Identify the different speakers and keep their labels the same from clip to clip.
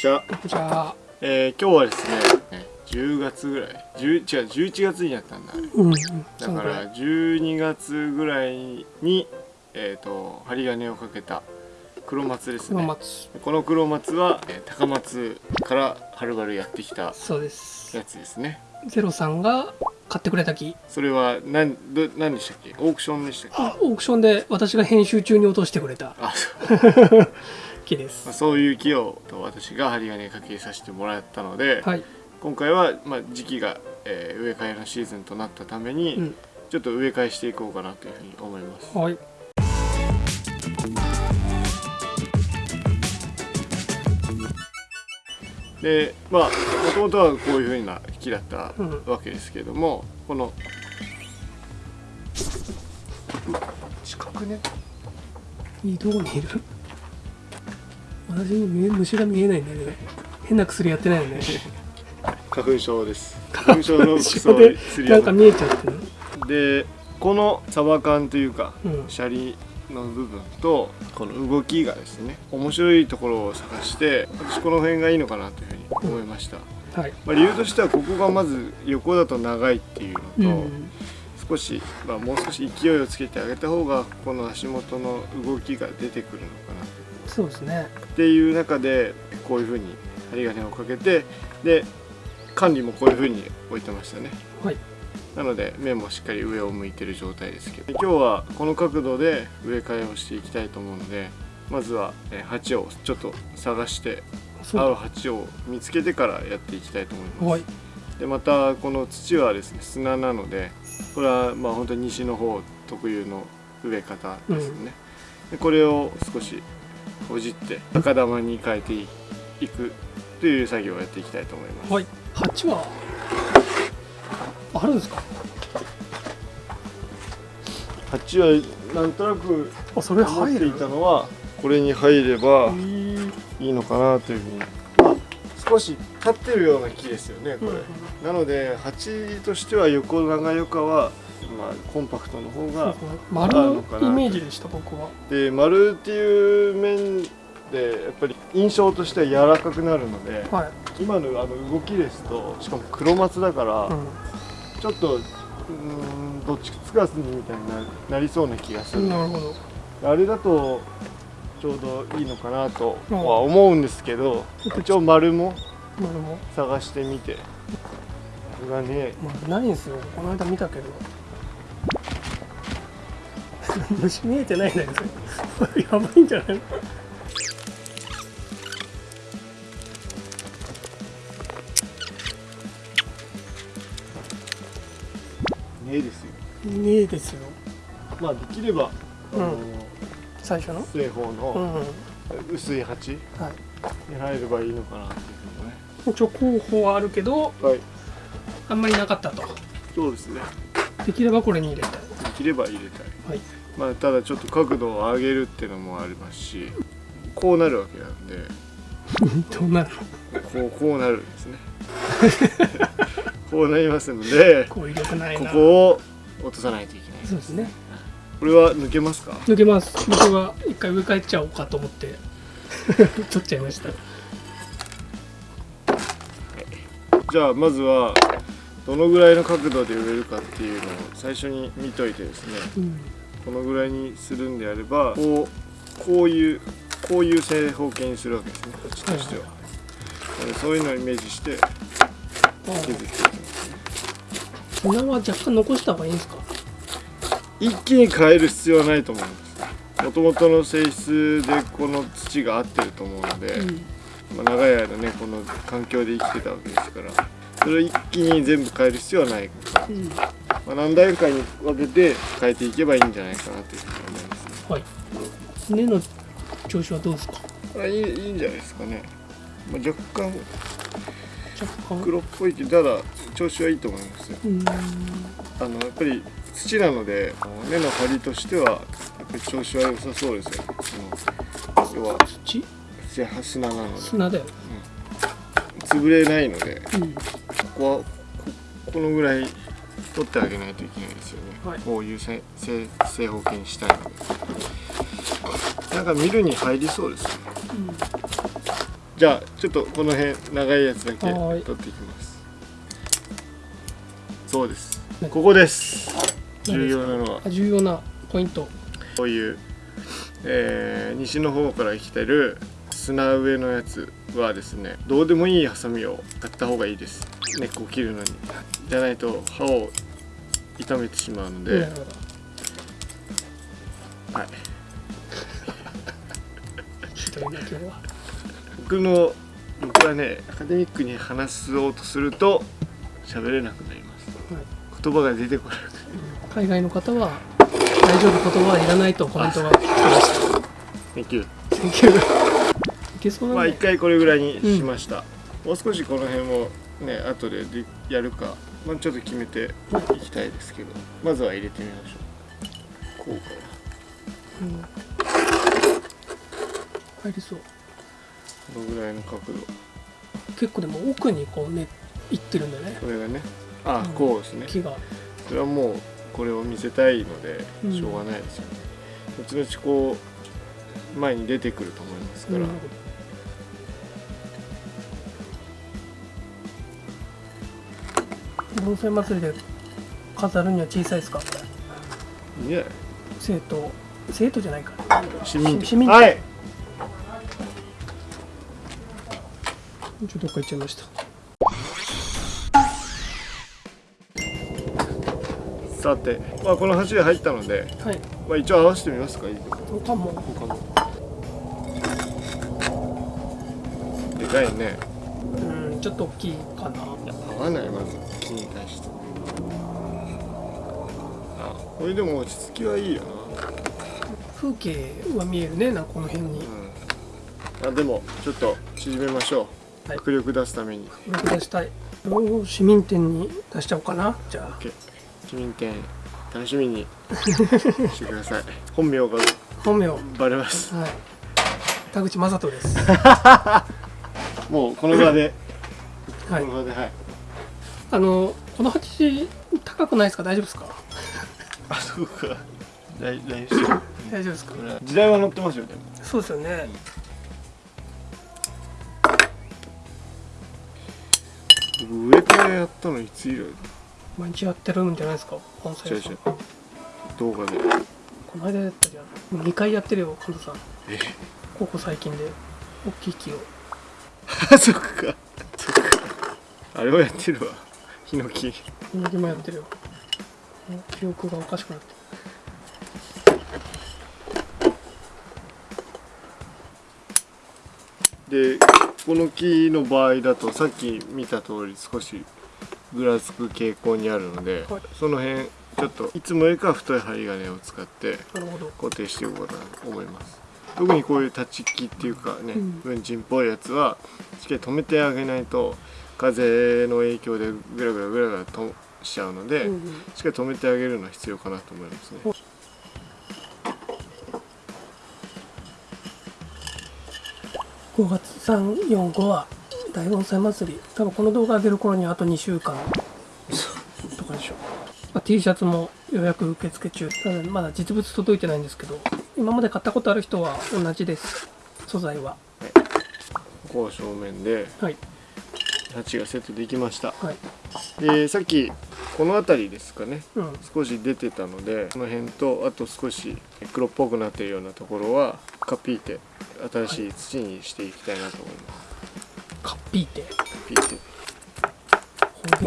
Speaker 1: じゃあ、
Speaker 2: じゃあ。
Speaker 1: えー、今日はですね10月ぐらい。10違う11月にやったんだ。
Speaker 2: うん
Speaker 1: だから12月ぐらいにえっ、と針金をかけた黒松です
Speaker 2: 黒
Speaker 1: ね
Speaker 2: 松。
Speaker 1: この黒松は、えー高松からはるばるやってきたやつですね。
Speaker 2: ゼロさんが買ってくれた木。
Speaker 1: それは何ど何でしたっけ？オークションでしたっけ？
Speaker 2: あオークションで私が編集中に落としてくれた。
Speaker 1: あそう
Speaker 2: 木です。
Speaker 1: まあそういう木をと私が針金かけさせてもらったので、
Speaker 2: はい、
Speaker 1: 今回は、まあ、時期が、えー植え替えのシーズンとなったために、
Speaker 2: うん。
Speaker 1: ちょっと植え替えしていこうかなというふうに思います。
Speaker 2: はい。
Speaker 1: でまあもともとはこういうふうな木だった
Speaker 2: うん。
Speaker 1: わけですけれども、この近くね。
Speaker 2: いいどこにいる？私に見え虫が見えないんだけど変な薬やってないよね。
Speaker 1: 花粉症です。花粉症の
Speaker 2: 後
Speaker 1: 薬
Speaker 2: でなんか見えちゃってる
Speaker 1: でこのサバ缶というか、
Speaker 2: うん。
Speaker 1: シャリの部分とこの動きがですね面白いところを探して私この辺がいいのかなというふうに思いました、
Speaker 2: はい。
Speaker 1: まあ、理由としてはここがまず横だと長いっていう
Speaker 2: う
Speaker 1: のと、
Speaker 2: ん。
Speaker 1: 少し、まあ、もう少し勢いをつけてあげた方がこの足元の動きが出てくるのかな
Speaker 2: そうですね。
Speaker 1: っていう中でこういうふうに針金をかけてで管理もこういうふうに置いてましたね。
Speaker 2: はい。
Speaker 1: なので面もしっかり上を向いてる状態ですけど。今日はこの角度で植え替えをしていきたいと思うのでまずはえー鉢をちょっと探して合う。鉢を見つけてからやっていきたいと思います。
Speaker 2: はい。
Speaker 1: でまたこの土はですね砂なのでこれはまあ本当に西の方特有の植え方ですね、でこれを少しほじって赤玉に変えていくという作業をやっていきたいと思います、
Speaker 2: はい。鉢はあるんですか？
Speaker 1: 鉢はなんとなく
Speaker 2: あそれ
Speaker 1: 思っていたのはこれに入ればいいのかなというふうに。少し立ってるような木ですよねこれ、
Speaker 2: うん。
Speaker 1: なので鉢としては横長よかは、まあ、コンパクトの方が
Speaker 2: 丸のイメージでした僕は。
Speaker 1: で丸っていう面でやっぱり印象としては柔らかくなるので
Speaker 2: はい、
Speaker 1: 今のあの動きですとしかも黒松だから、
Speaker 2: う
Speaker 1: ちょっとうーんどっちつかずにみたいにななりそうな気がする。
Speaker 2: ん、なるほど。
Speaker 1: あれだとちょうどいいのかなと
Speaker 2: うん
Speaker 1: は思うんですけど一応丸も
Speaker 2: 丸も。
Speaker 1: 探してみて。これがね。
Speaker 2: 丸ないんですよ。この間見たけど虫見えてないんだけどやばいんじゃない？
Speaker 1: ねですよ。
Speaker 2: ねえですよ。
Speaker 1: まあできればあの、
Speaker 2: 最初の？
Speaker 1: 正方
Speaker 2: う
Speaker 1: の
Speaker 2: んはい
Speaker 1: 薄い鉢に入ればいいのかなっていうね。
Speaker 2: 一応候補はあるけど
Speaker 1: はい。
Speaker 2: あんまりなかったと。
Speaker 1: そうですね。
Speaker 2: できればこれに入れたい。
Speaker 1: できれば入れたい。
Speaker 2: はい
Speaker 1: まあただちょっと角度を上げるっていうのもありますしこうなるわけなんで。
Speaker 2: どうなる。の
Speaker 1: こうこうなるんですね。こうなりますので
Speaker 2: こ
Speaker 1: こを落とさないといけない。
Speaker 2: そうですね。
Speaker 1: これは抜けますか？
Speaker 2: 抜けます。僕は一回植え替えちゃおうかと思って 取っちゃいました。
Speaker 1: じゃあまずはどのぐらいの角度で植えるかっていうのを最初に見といてですね。
Speaker 2: うん
Speaker 1: このぐらいにするんであればこうこういうこういう正方形にするわけですね。こっちとしては、なのでそういうのをイメージして
Speaker 2: あ
Speaker 1: 削ってい。きます
Speaker 2: 砂は若干残した方がいいんですか？
Speaker 1: 一気に変える必要はないと思うんです。もともとの性質でこの土が合ってると思うので、
Speaker 2: うん。
Speaker 1: まあ、長い間ねこの環境で生きてたわけですからそれを一気に全部変える必要はない。か
Speaker 2: うん
Speaker 1: まあ、何段階に分けて変えていけばいいんじゃないかなというふうに思いますね。
Speaker 2: はい。根の調子はどうですか？
Speaker 1: これいいいいんじゃないですかね、まあ、若干
Speaker 2: 若干？
Speaker 1: 黒っぽいけどただ調子はいいと思いますよ。
Speaker 2: うん。
Speaker 1: あのやっぱり土なので根の張りとしてはやっぱり調子は良さそうですよ。ねその要は
Speaker 2: 土？
Speaker 1: 土砂なので。
Speaker 2: 砂だよ
Speaker 1: 潰れないので
Speaker 2: うん。
Speaker 1: ここはここのぐらい取ってあげないといけないですよね、
Speaker 2: はい。
Speaker 1: こういう正正正方形にしたいので。なんか見るに入りそうですね。じゃあちょっとこの辺長いやつだけ
Speaker 2: はい。
Speaker 1: 取っていきます。そうです。
Speaker 2: ね
Speaker 1: ここです。重要なのは。
Speaker 2: あ重要なポイント。
Speaker 1: こういう、えー西の方から来てる砂上のやつはですねどうでもいいハサミを買った方がいいです。根っこを切るのに。じゃないと刃を傷めてしまうので、はい、僕 の僕はねアカデミックに話そうとすると喋れなくなります。
Speaker 2: はい。
Speaker 1: 言葉が出てこない
Speaker 2: 海外の方は大丈夫言葉はいらないとコメントが。来てました
Speaker 1: Thank you
Speaker 2: 研究いけそう
Speaker 1: まあ一回これぐらいにしました、もう少しこの辺もね後ででやるか、まあ、ちょっと決めていきたいですけどまずは入れてみましょう。こうか
Speaker 2: うん。入りそう。
Speaker 1: このぐらいの角度。
Speaker 2: 結構でも奥にこうねいってるんだね。
Speaker 1: これがね。あ、
Speaker 2: うん。
Speaker 1: こうですね。
Speaker 2: 木が。
Speaker 1: それはもうこれを見せたいので
Speaker 2: うん。
Speaker 1: しょうがないですよね、後々こう前に出てくると思いますから、
Speaker 2: なる盆栽祭りで飾るには小さいですか？
Speaker 1: いいんじゃない
Speaker 2: 生徒生徒じゃないか。
Speaker 1: 市民
Speaker 2: 市民
Speaker 1: はい。
Speaker 2: ちょっとどっか行っちゃいました。
Speaker 1: さて、まあ、この橋が入ったので、
Speaker 2: はい。
Speaker 1: まあ、一応合わせてみますか
Speaker 2: 他も
Speaker 1: 他も。でかいね。
Speaker 2: うんちょっと大きいかな。
Speaker 1: 合わないまず。木に対して。あ。これでも落ち着きはいいよ
Speaker 2: 風景は見えるねなんかこの辺に。
Speaker 1: なうん。あでもちょっと縮めましょう、
Speaker 2: はい。
Speaker 1: 迫力出すために。
Speaker 2: 録出したい。市民店に出しちゃおうかなじゃ
Speaker 1: OK 市民店楽しみに。してください。本名が。
Speaker 2: あ本名。はい
Speaker 1: バレます。
Speaker 2: 田口正人です。
Speaker 1: もうこの場で、
Speaker 2: はい。
Speaker 1: この場ではい
Speaker 2: あのこの鉢高くないですか？大丈夫ですか？
Speaker 1: あそうか。来来週こ
Speaker 2: 大丈夫ですか？
Speaker 1: れ時代は乗ってますよね。
Speaker 2: そうですよね。
Speaker 1: 僕上からやったのいつ以来？
Speaker 2: 毎日やってるんじゃないですか？盆栽屋さん
Speaker 1: 違う違う。動画で。
Speaker 2: この間やったじゃん。2回やってるよ神田さん。
Speaker 1: え？
Speaker 2: ここ最近で。大きい木を。
Speaker 1: あ そっか。そっか。あれをやってるわヒノキ。
Speaker 2: 右もやってるよ。記憶がおかしくなって
Speaker 1: でこの木の場合だとさっき見た通り少しぐらつく傾向にあるので、
Speaker 2: はい。
Speaker 1: その辺ちょっといつもよりかは太い針金を使って固定していこうかなと思います。特にこういう立ち木っていうかね
Speaker 2: うん。
Speaker 1: 文鎮っぽいやつはしっかり止めてあげないと風の影響でぐらぐらぐらぐらとしちゃうので、
Speaker 2: うんうん。
Speaker 1: しっかり止めてあげるのは必要かなと思いますね。
Speaker 2: 5月345は大盆栽祭り。多分この動画上げる頃にはあと2週間とかでしょ。う、まあ、T シャツも予約受付中。ただまだ実物届いてないんですけど今まで買ったことある人は同じです。素材は。
Speaker 1: ここ正面で。
Speaker 2: はい
Speaker 1: 鉢がセットできました。
Speaker 2: はい。
Speaker 1: でさっきこの辺りですかね。
Speaker 2: うん。
Speaker 1: 少し出てたのでこの辺とあと少し黒っぽくなっているようなところはカピーて新しい土にしていきたいなと思います。
Speaker 2: カッピーって
Speaker 1: カピーて
Speaker 2: 方言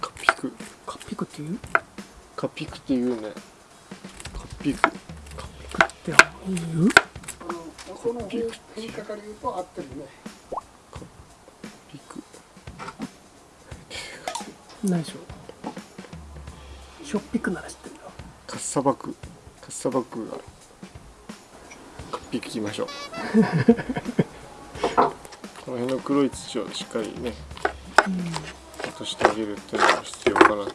Speaker 1: カピク。
Speaker 2: カッピクっていう？
Speaker 1: カピクっていうね。カピク。
Speaker 2: カッピクって言う。
Speaker 3: この辺変化から言うと合ってるね。
Speaker 1: ピク
Speaker 2: 何でしょう。しょっぴくなら知ってるよ。
Speaker 1: カッサバク。カッサバクが。カピクきましょう。この辺の黒い土をしっかりね落としてあげるっていうのが必要かなと。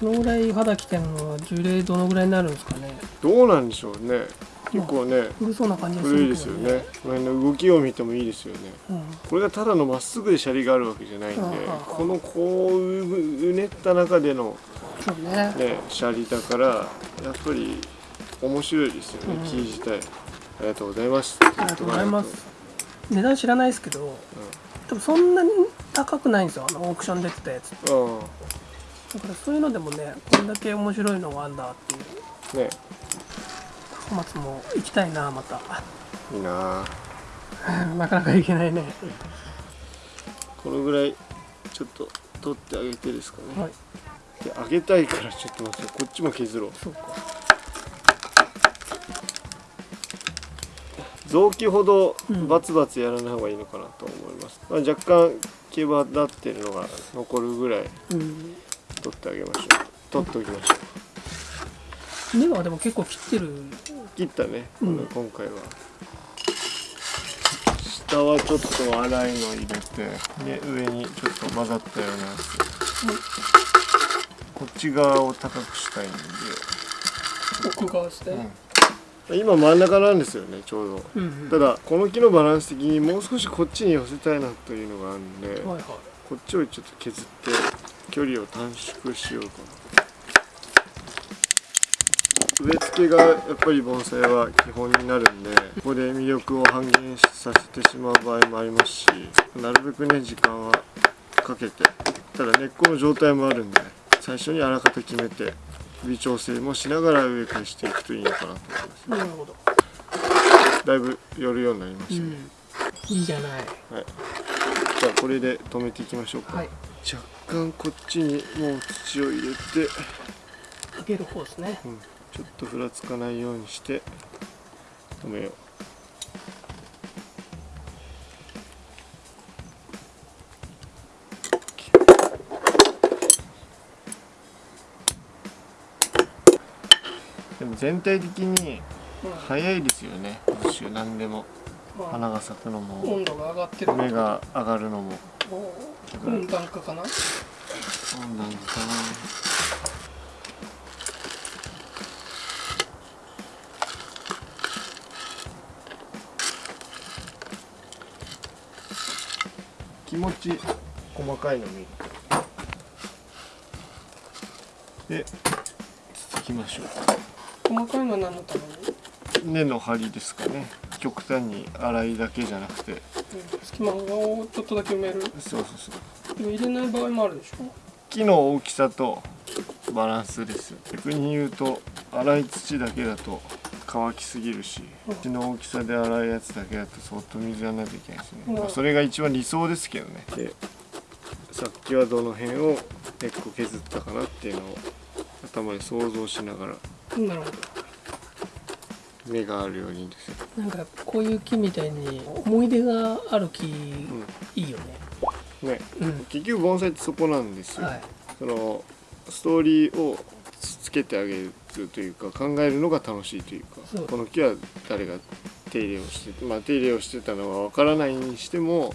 Speaker 2: このぐらい肌着てるのは樹齢どのぐらいになるんですかね。
Speaker 1: どうなんでしょうね。結構ね
Speaker 2: 古そうな感じがす
Speaker 1: 古い
Speaker 2: るけどね。
Speaker 1: ですよね。この辺の動きを見てもいいですよね。
Speaker 2: うん
Speaker 1: これがただのまっすぐでシャリがあるわけじゃないんで
Speaker 2: うんうんう。ん
Speaker 1: このこううねった中での
Speaker 2: ね。
Speaker 1: ねシャリだからやっぱり面白いですよね
Speaker 2: うん。
Speaker 1: 木自体。ありがとうございます。
Speaker 2: ありがとうございます。値段知らないですけど多分そんなに高くないんですよあのオークション出てたやつ
Speaker 1: うん。
Speaker 2: だからそういうのでもねこれだけ面白いのがあんだっていう。
Speaker 1: ね。
Speaker 2: 小松も行きたいなまた。
Speaker 1: いいな。あ
Speaker 2: なかなか行けないね。
Speaker 1: このぐらいちょっと取ってあげてですかね、
Speaker 2: はい。
Speaker 1: であげたいからちょっと待ってこっちも削ろう。
Speaker 2: そうか。
Speaker 1: 臓器ほど
Speaker 2: うん。
Speaker 1: バツバツやらない方がいいのかなと思います、まあ、若干毛羽立ってるのが残るぐらい
Speaker 2: うん。
Speaker 1: 取ってあげましょう。取っておきましょう。
Speaker 2: 根はでも結構切ってる。
Speaker 1: 切ったね、
Speaker 2: うん。
Speaker 1: 今回は下はちょっと粗いの入れてで上にちょっと混ざったようなやつ、こっち側を高くしたいんで、
Speaker 2: 奥側ですね
Speaker 1: 今真ん中なんですよねちょうど。
Speaker 2: うん、うん。
Speaker 1: ただこの木のバランス的にもう少しこっちに寄せたいなというのがあるんで、
Speaker 2: はいはい。
Speaker 1: こっちをちょっと削って距離を短縮しようかな植え付けがやっぱり盆栽は基本になるんでここで魅力を半減させてしまう場合もありますしなるべくね時間はかけてただ根っこの状態もあるんで最初にあらかた決めて微調整もしながら植え替えしていくといいのかなと思います。
Speaker 2: なるほど、
Speaker 1: だいぶ寄るようになりま
Speaker 2: う
Speaker 1: したね、
Speaker 2: ん、いいじゃない。
Speaker 1: はい。じゃあこれで止めていきましょうか、
Speaker 2: はい。
Speaker 1: 若干こっちにもう土を入れて、
Speaker 2: かける方ですね。
Speaker 1: うん、ちょっとふらつかないようにして止めよう。でも全体的に早いですよね。今週何でも。
Speaker 2: まあ。
Speaker 1: 花が咲くのも。
Speaker 2: 温度が上がってる
Speaker 1: 芽が上がるのも。
Speaker 2: 温暖化かな。
Speaker 1: 温暖化かな気持ち。細かいの見る。で続きましょ
Speaker 2: 細かいのは何のために、
Speaker 1: う根の張りですかね。極端に粗いだけじゃなくて。
Speaker 2: うん、隙間をちょっとだけ埋める？
Speaker 1: そうそうそう。
Speaker 2: でも入れない場合もあるでしょ？
Speaker 1: 木の大きさとバランスです。逆に言うと粗い土だけだと乾きすぎるし
Speaker 2: うん。
Speaker 1: 土の大きさで粗いやつだけだと相当水やらないといけないですね、
Speaker 2: うん。
Speaker 1: まあ、それが一番理想ですけどね。でさっきはどの辺を根っこ削ったかなっていうのを頭で想像しながら。
Speaker 2: なるほど。
Speaker 1: 芽があるようにですよ、
Speaker 2: なんかこういう木みたいに思い出がある木、
Speaker 1: う
Speaker 2: いいよね。
Speaker 1: ん、ね。
Speaker 2: うん。
Speaker 1: 結局盆栽ってそこなんですよ、
Speaker 2: はい。
Speaker 1: そのストーリーをつけてあげるというか考えるのが楽しいというかこの木は誰が手入れをしてまあ手入れをしてたのはわからないにしても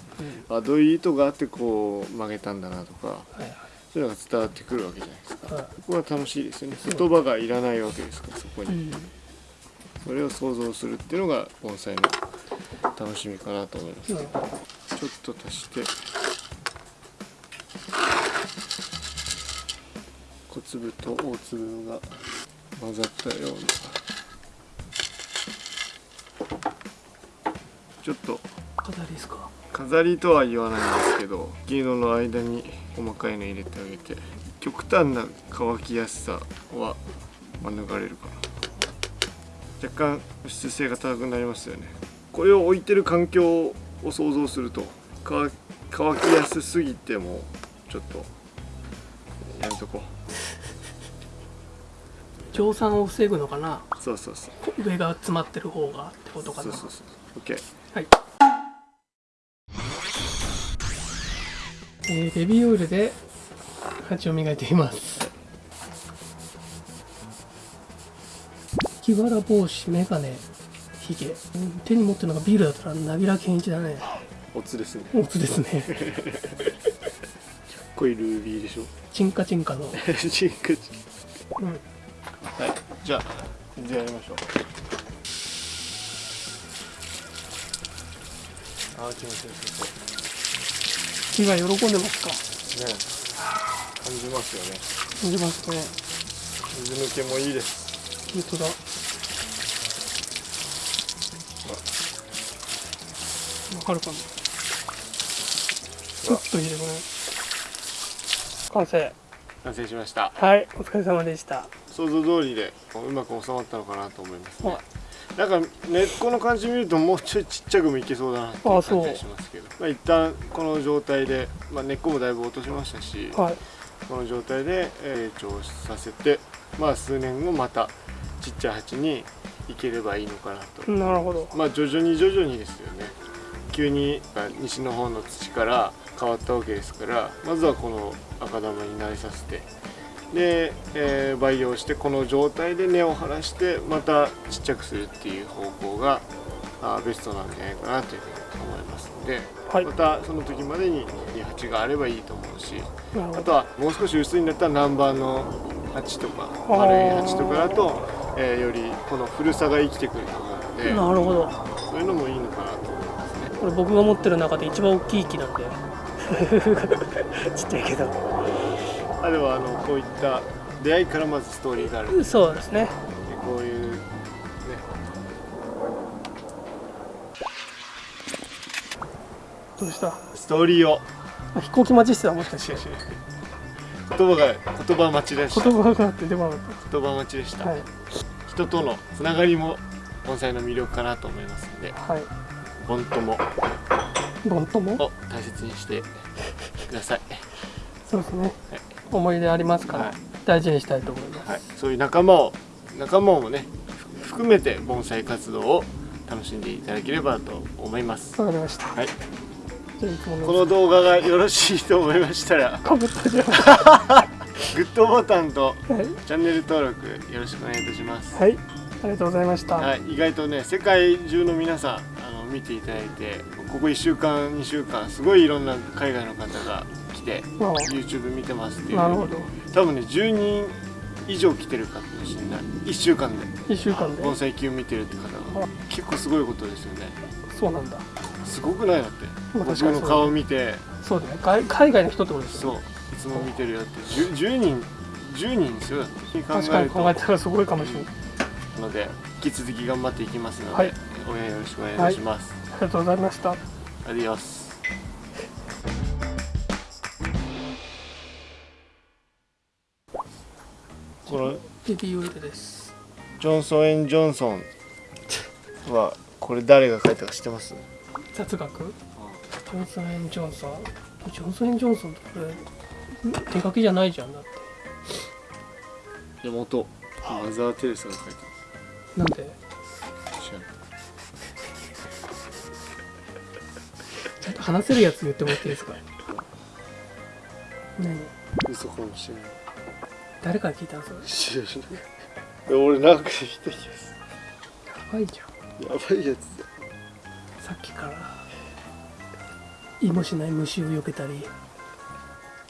Speaker 2: うん。
Speaker 1: あどういう意図があってこう曲げたんだなとか
Speaker 2: はいはい。
Speaker 1: そういうのが伝わってくるわけじゃないですか。
Speaker 2: は
Speaker 1: ここは楽しいですよね。言葉がいらないわけですからそこ
Speaker 2: い、う
Speaker 1: に
Speaker 2: ん、
Speaker 1: それを想像するっていうのが盆栽の楽しみかなと思います。
Speaker 2: なるほど
Speaker 1: ちょっと足して小粒と大粒が混ざったような。ちょっと。
Speaker 2: 飾りですか
Speaker 1: 飾りとは言わないんですけど銀色の間に細かいの入れてあげて極端な乾きやすさは免れるかな。若干保湿性が高くなりますよね。これを置いてる環境を想像すると乾きやすすぎてもちょっとやめとこう。
Speaker 2: 蒸散を防ぐのかな？
Speaker 1: うそうそうそう。
Speaker 2: 上が詰まってる方がってことかな。
Speaker 1: そうそうそう。OK
Speaker 2: はい。えー、ベビーオイルで蜂を磨いています。木わら帽子メガネヒ手に持ってるのがビールだったらナビラ健一だね。
Speaker 1: おつですね。
Speaker 2: オツですね。
Speaker 1: 濃いルービーでしょ。
Speaker 2: チンカチンカの、
Speaker 1: チンクチン
Speaker 2: うん、
Speaker 1: はい。じゃあじゃあやりましょう。あー気持ちよさ
Speaker 2: 木が喜んでますか？
Speaker 1: ね感じますよね。
Speaker 2: 感じますね。
Speaker 1: 水抜けもいいです。
Speaker 2: 本当だ。かるかな？ちょっと入れてごらん。完成。
Speaker 1: 完成しました。
Speaker 2: はい。お疲れ様でした
Speaker 1: 想像通りでうまく収まったのかなと思いますね。
Speaker 2: はい。
Speaker 1: なんか根っこの感じ見るともうちょいちっちゃくもいけそうだなって感じがしますけど。まあ一旦この状態で、まあ、根っこもだいぶ落としましたし、
Speaker 2: はい。
Speaker 1: この状態でえー成長させてまあ数年後またちっちゃい鉢にいければいいのかなと。
Speaker 2: なるほど。
Speaker 1: まあ徐々に徐々にですよね。急に西の方の土から変わったわけですからまずはこの赤玉に慣れさせてで、えー培養してこの状態で根を張らしてまたちっちゃくするっていう方向があーベストなんじゃないかなというふうに思いますので、
Speaker 2: はい。
Speaker 1: またその時までに鉢があればいいと思うしあとはもう少し薄いんだったら南蛮の鉢とか丸い鉢とかだと、えーよりこの古さが生きてくると思うので
Speaker 2: なるほど。
Speaker 1: そういうのもいいのかなと思いますね。
Speaker 2: これ僕が持ってる中で一番大きい木なんで。ちっちゃいけど
Speaker 1: あれはあのこういった出会いからまずストーリーがある。で
Speaker 2: そうですね。
Speaker 1: こういうね。
Speaker 2: どうした？
Speaker 1: ストーリーを。
Speaker 2: あ飛行機待ちしてたもしかして。
Speaker 1: 言葉が言葉待ちでした。
Speaker 2: 言葉があって出番
Speaker 1: 言葉待ちでした、
Speaker 2: たはい。
Speaker 1: 人とのつながりも盆栽の魅力かなと思いますので。
Speaker 2: はい。
Speaker 1: 盆友
Speaker 2: ボンとも？
Speaker 1: を大切にしてください、
Speaker 2: そうですね。
Speaker 1: はい
Speaker 2: 思い出ありますから、
Speaker 1: はい。
Speaker 2: 大事にしたいと思います、
Speaker 1: はい、そういう仲間を仲間もねふ含めて盆栽活動を楽しんでいただければと思います。
Speaker 2: わかりました。
Speaker 1: はい。この動画がよろしいと思いましたら グッドボタンと
Speaker 2: はい、
Speaker 1: チャンネル登録よろしくお願いいたします。
Speaker 2: はい、ありがとうございました、
Speaker 1: はい、意外とね世界中の皆さんあの見ていただいてここ1週間2週間すごいいろんな海外の方が来て YouTube 見てますっていう。
Speaker 2: なるほど。
Speaker 1: 多分ね10人以上来てるかもしれない1週間で。
Speaker 2: 1週間で。
Speaker 1: 盆栽球見てるって方が。結構すごいことですよね。
Speaker 2: そうなんだ。
Speaker 1: すごくないだって。
Speaker 2: 確かにそう。
Speaker 1: の顔見て。
Speaker 2: そうだね。海海外の人ってことです
Speaker 1: そう。
Speaker 2: よね
Speaker 1: いつも見てるよって 10, 10人10人ですよだって。考
Speaker 2: 確かに考えたらすごいかもしれない、
Speaker 1: ので引き続き頑張っていきますので、
Speaker 2: はい。
Speaker 1: 応援よろしくお願いします、
Speaker 2: ありがとうございました。
Speaker 1: アディオス
Speaker 2: ビーオイルです。
Speaker 1: ジョンソン・エン・ジョンソン。はこれ誰が書いたか知ってます？
Speaker 2: 雑学？ジョンソン・エン・ジョンソン？ジョンソン・エン・ジョンソンってこれ手書きじゃないじゃんだって。
Speaker 1: いや元マザー・テレサが書いた
Speaker 2: なんで？
Speaker 1: 知らない
Speaker 2: ちょっと話せるやつ言ってもらっていいですか？何？
Speaker 1: 嘘かもしれない
Speaker 2: 誰から聞いたんそれ
Speaker 1: 知らない俺なんか聞いた気がす。
Speaker 2: やばいじゃん。
Speaker 1: るやばいやつだ。
Speaker 2: さっきから意もしない虫を避けたり。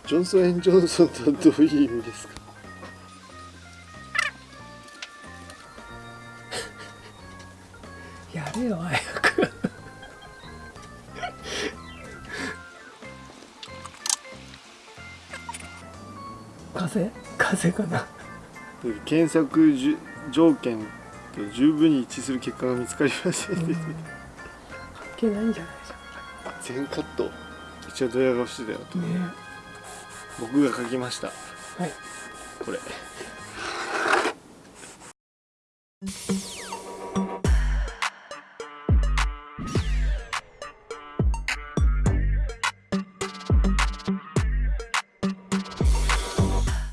Speaker 1: ジョンソン・エン・ジョンソンとはどういう意味ですか？
Speaker 2: やれよ早く風？風かな？
Speaker 1: 検索じゅ条件と十分に一致する結果が見つかりません。でし
Speaker 2: 関係ないんじゃない
Speaker 1: た全カット。一応ドヤ顔してたよ
Speaker 2: じゃんね。
Speaker 1: 僕が書きました。
Speaker 2: はい。
Speaker 1: これ